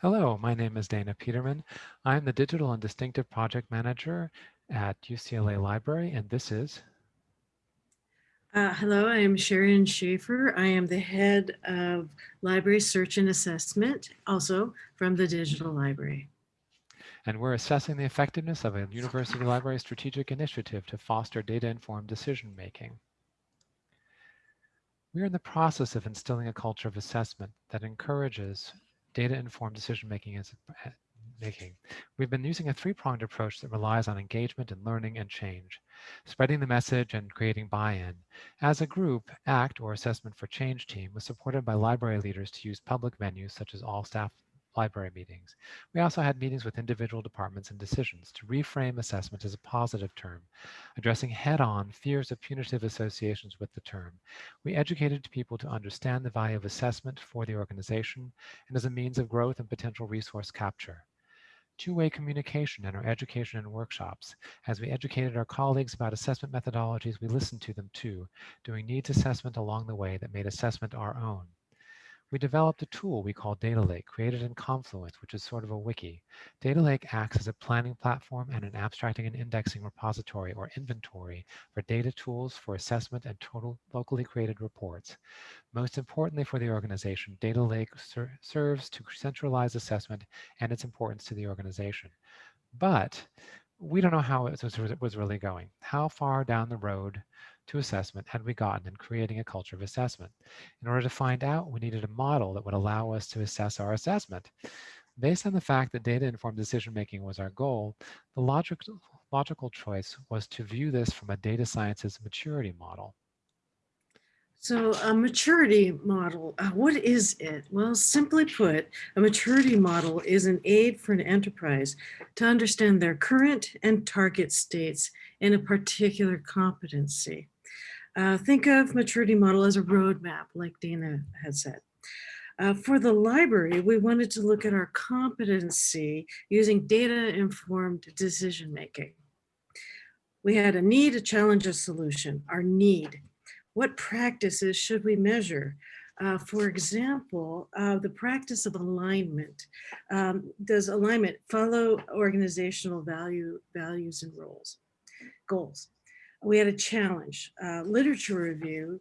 Hello, my name is Dana Peterman. I'm the Digital and Distinctive Project Manager at UCLA Library, and this is... Uh, hello, I am Sharon Schaefer. I am the head of Library Search and Assessment, also from the Digital Library. And we're assessing the effectiveness of a university library strategic initiative to foster data-informed decision-making. We are in the process of instilling a culture of assessment that encourages data-informed decision-making is eh, making. We've been using a three-pronged approach that relies on engagement and learning and change, spreading the message and creating buy-in. As a group, ACT, or Assessment for Change team, was supported by library leaders to use public venues such as all staff library meetings. We also had meetings with individual departments and decisions to reframe assessment as a positive term, addressing head-on fears of punitive associations with the term. We educated people to understand the value of assessment for the organization and as a means of growth and potential resource capture two-way communication in our education and workshops. As we educated our colleagues about assessment methodologies, we listened to them too, doing needs assessment along the way that made assessment our own we developed a tool we call Data Lake, created in Confluence, which is sort of a wiki. Data Lake acts as a planning platform and an abstracting and indexing repository or inventory for data tools for assessment and total locally created reports. Most importantly for the organization, Data Lake ser serves to centralize assessment and its importance to the organization. But we don't know how it was really going. How far down the road to assessment had we gotten in creating a culture of assessment? In order to find out, we needed a model that would allow us to assess our assessment. Based on the fact that data-informed decision-making was our goal, the logic, logical choice was to view this from a data sciences maturity model. So a maturity model, uh, what is it? Well, simply put, a maturity model is an aid for an enterprise to understand their current and target states in a particular competency. Uh, think of maturity model as a roadmap, like Dana had said. Uh, for the library, we wanted to look at our competency using data-informed decision-making. We had a need, a challenge, a solution, our need. What practices should we measure? Uh, for example, uh, the practice of alignment. Um, does alignment follow organizational value, values and roles, goals? We had a challenge. Uh, literature review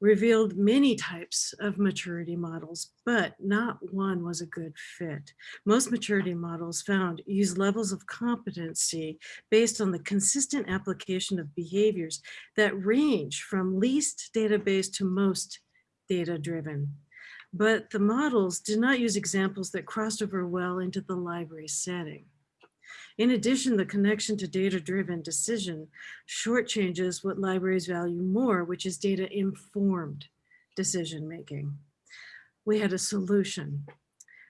revealed many types of maturity models, but not one was a good fit. Most maturity models found use levels of competency based on the consistent application of behaviors that range from least database to most data driven. But the models did not use examples that crossed over well into the library setting. In addition, the connection to data-driven decision shortchanges what libraries value more, which is data-informed decision-making. We had a solution.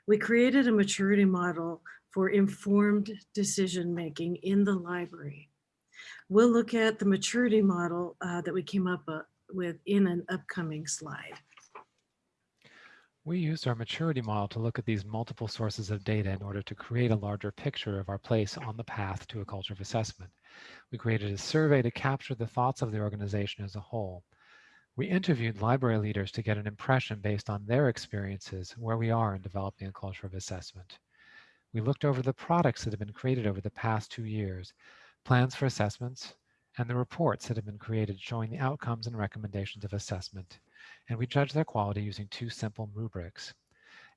We created a maturity model for informed decision-making in the library. We'll look at the maturity model uh, that we came up uh, with in an upcoming slide. We used our maturity model to look at these multiple sources of data in order to create a larger picture of our place on the path to a culture of assessment. We created a survey to capture the thoughts of the organization as a whole. We interviewed library leaders to get an impression based on their experiences where we are in developing a culture of assessment. We looked over the products that have been created over the past two years, plans for assessments, and the reports that have been created showing the outcomes and recommendations of assessment and we judged their quality using two simple rubrics.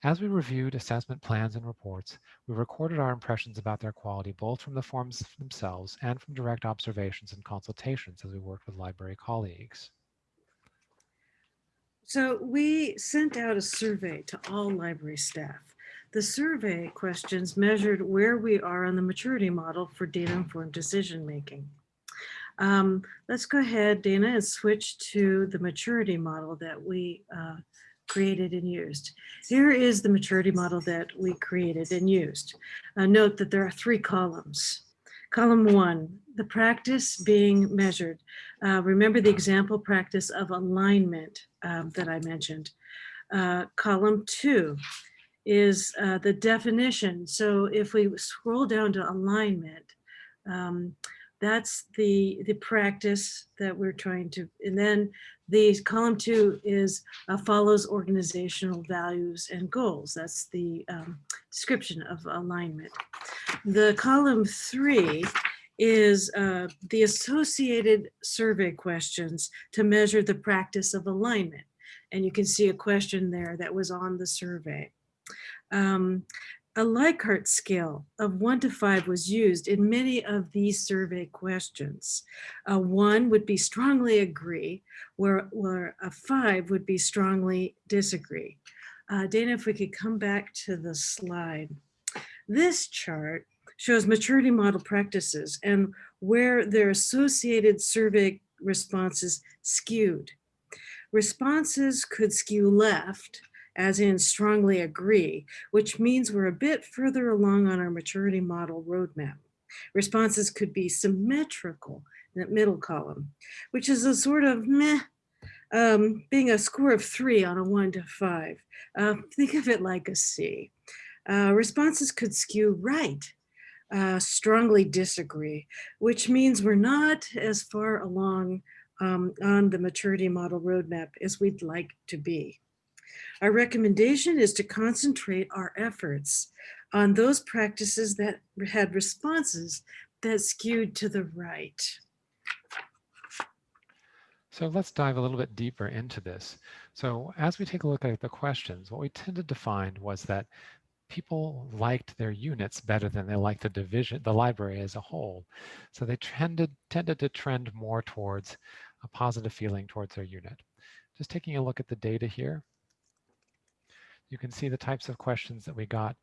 As we reviewed assessment plans and reports, we recorded our impressions about their quality both from the forms themselves and from direct observations and consultations as we worked with library colleagues. So we sent out a survey to all library staff. The survey questions measured where we are on the maturity model for data-informed decision-making. Um, let's go ahead, Dana, and switch to the maturity model that we uh, created and used. Here is the maturity model that we created and used. Uh, note that there are three columns. Column one, the practice being measured. Uh, remember the example practice of alignment um, that I mentioned. Uh, column two is uh, the definition. So if we scroll down to alignment, um, That's the, the practice that we're trying to, and then the column two is uh, follows organizational values and goals. That's the um, description of alignment. The column three is uh, the associated survey questions to measure the practice of alignment. And you can see a question there that was on the survey. Um, a Likert scale of one to five was used in many of these survey questions. A one would be strongly agree, where, where a five would be strongly disagree. Uh, Dana, if we could come back to the slide. This chart shows maturity model practices and where their associated survey responses skewed. Responses could skew left, as in strongly agree, which means we're a bit further along on our maturity model roadmap. Responses could be symmetrical in that middle column, which is a sort of meh, um, being a score of three on a one to five. Uh, think of it like a C. Uh, responses could skew right, uh, strongly disagree, which means we're not as far along um, on the maturity model roadmap as we'd like to be. Our recommendation is to concentrate our efforts on those practices that had responses that skewed to the right. So let's dive a little bit deeper into this. So as we take a look at the questions, what we tended to find was that people liked their units better than they liked the division, the library as a whole. So they tended, tended to trend more towards a positive feeling towards their unit. Just taking a look at the data here, you can see the types of questions that we got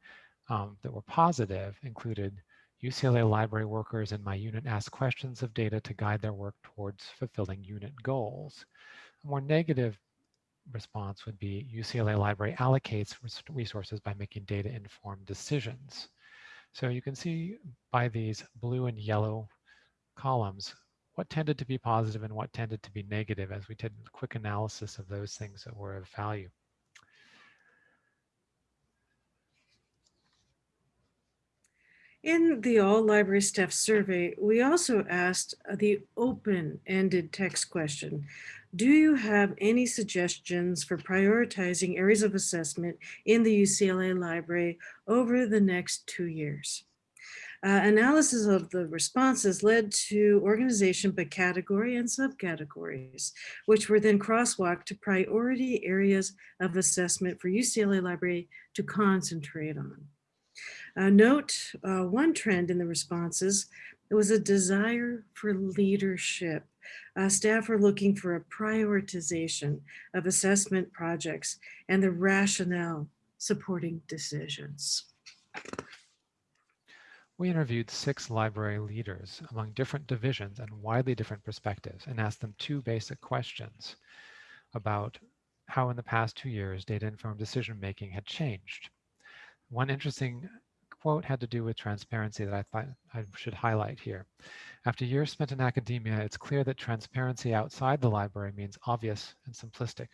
um, that were positive included UCLA library workers in my unit ask questions of data to guide their work towards fulfilling unit goals. A more negative response would be UCLA Library allocates resources by making data-informed decisions. So you can see by these blue and yellow columns what tended to be positive and what tended to be negative as we did a quick analysis of those things that were of value. In the all library staff survey, we also asked the open-ended text question. Do you have any suggestions for prioritizing areas of assessment in the UCLA library over the next two years? Uh, analysis of the responses led to organization by category and subcategories, which were then crosswalked to priority areas of assessment for UCLA Library to concentrate on. Uh, note uh, one trend in the responses, it was a desire for leadership. Uh, staff are looking for a prioritization of assessment projects and the rationale supporting decisions. We interviewed six library leaders among different divisions and widely different perspectives and asked them two basic questions about how in the past two years data-informed decision-making had changed. One interesting quote had to do with transparency that I thought I should highlight here. After years spent in academia, it's clear that transparency outside the library means obvious and simplistic.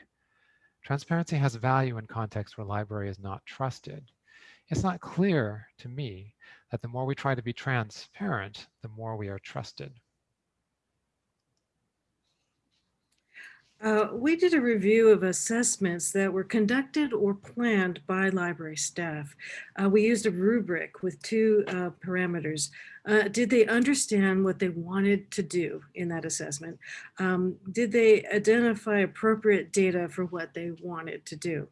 Transparency has value in contexts where library is not trusted. It's not clear to me that the more we try to be transparent, the more we are trusted. Uh, we did a review of assessments that were conducted or planned by library staff. Uh, we used a rubric with two uh, parameters. Uh, did they understand what they wanted to do in that assessment? Um, did they identify appropriate data for what they wanted to do?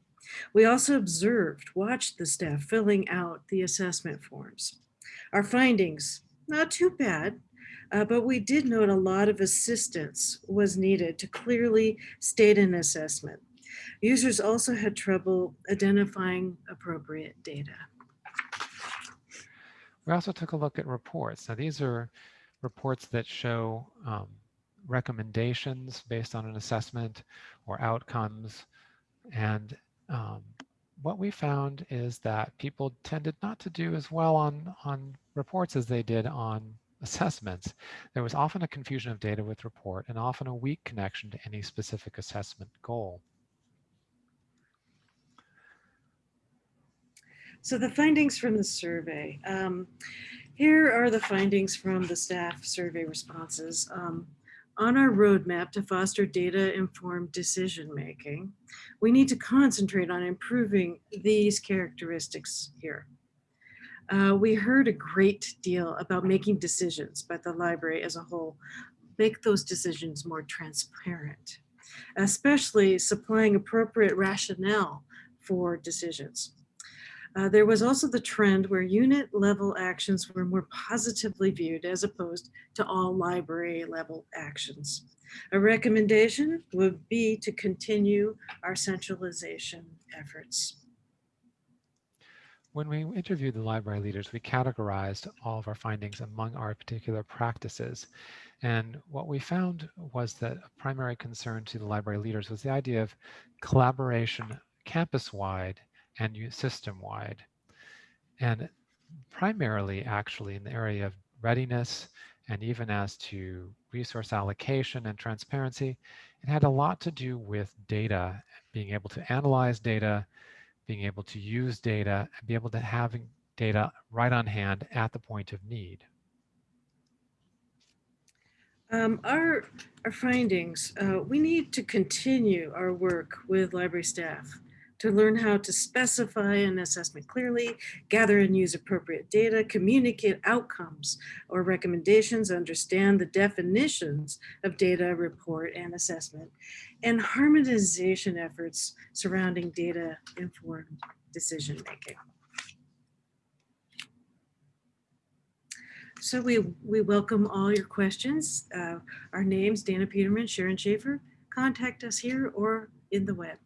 We also observed, watched the staff filling out the assessment forms. Our findings, not too bad. Uh, but we did note a lot of assistance was needed to clearly state an assessment. Users also had trouble identifying appropriate data. We also took a look at reports. Now these are reports that show um, recommendations based on an assessment or outcomes. And um, what we found is that people tended not to do as well on, on reports as they did on assessments, there was often a confusion of data with report and often a weak connection to any specific assessment goal. So the findings from the survey. Um, Here are the findings from the staff survey responses. Um, on our roadmap to foster data-informed decision-making, we need to concentrate on improving these characteristics here. Uh, we heard a great deal about making decisions, by the library as a whole, make those decisions more transparent, especially supplying appropriate rationale for decisions. Uh, there was also the trend where unit level actions were more positively viewed as opposed to all library level actions. A recommendation would be to continue our centralization efforts. When we interviewed the library leaders, we categorized all of our findings among our particular practices. And what we found was that a primary concern to the library leaders was the idea of collaboration campus-wide and system-wide. And primarily actually in the area of readiness and even as to resource allocation and transparency, it had a lot to do with data, being able to analyze data, being able to use data, and be able to have data right on hand at the point of need. Um, our, our findings, uh, we need to continue our work with library staff to learn how to specify an assessment clearly, gather and use appropriate data, communicate outcomes or recommendations, understand the definitions of data, report, and assessment, and harmonization efforts surrounding data-informed decision-making. So we, we welcome all your questions. Uh, our names, Dana Peterman, Sharon Schaefer. Contact us here or in the web.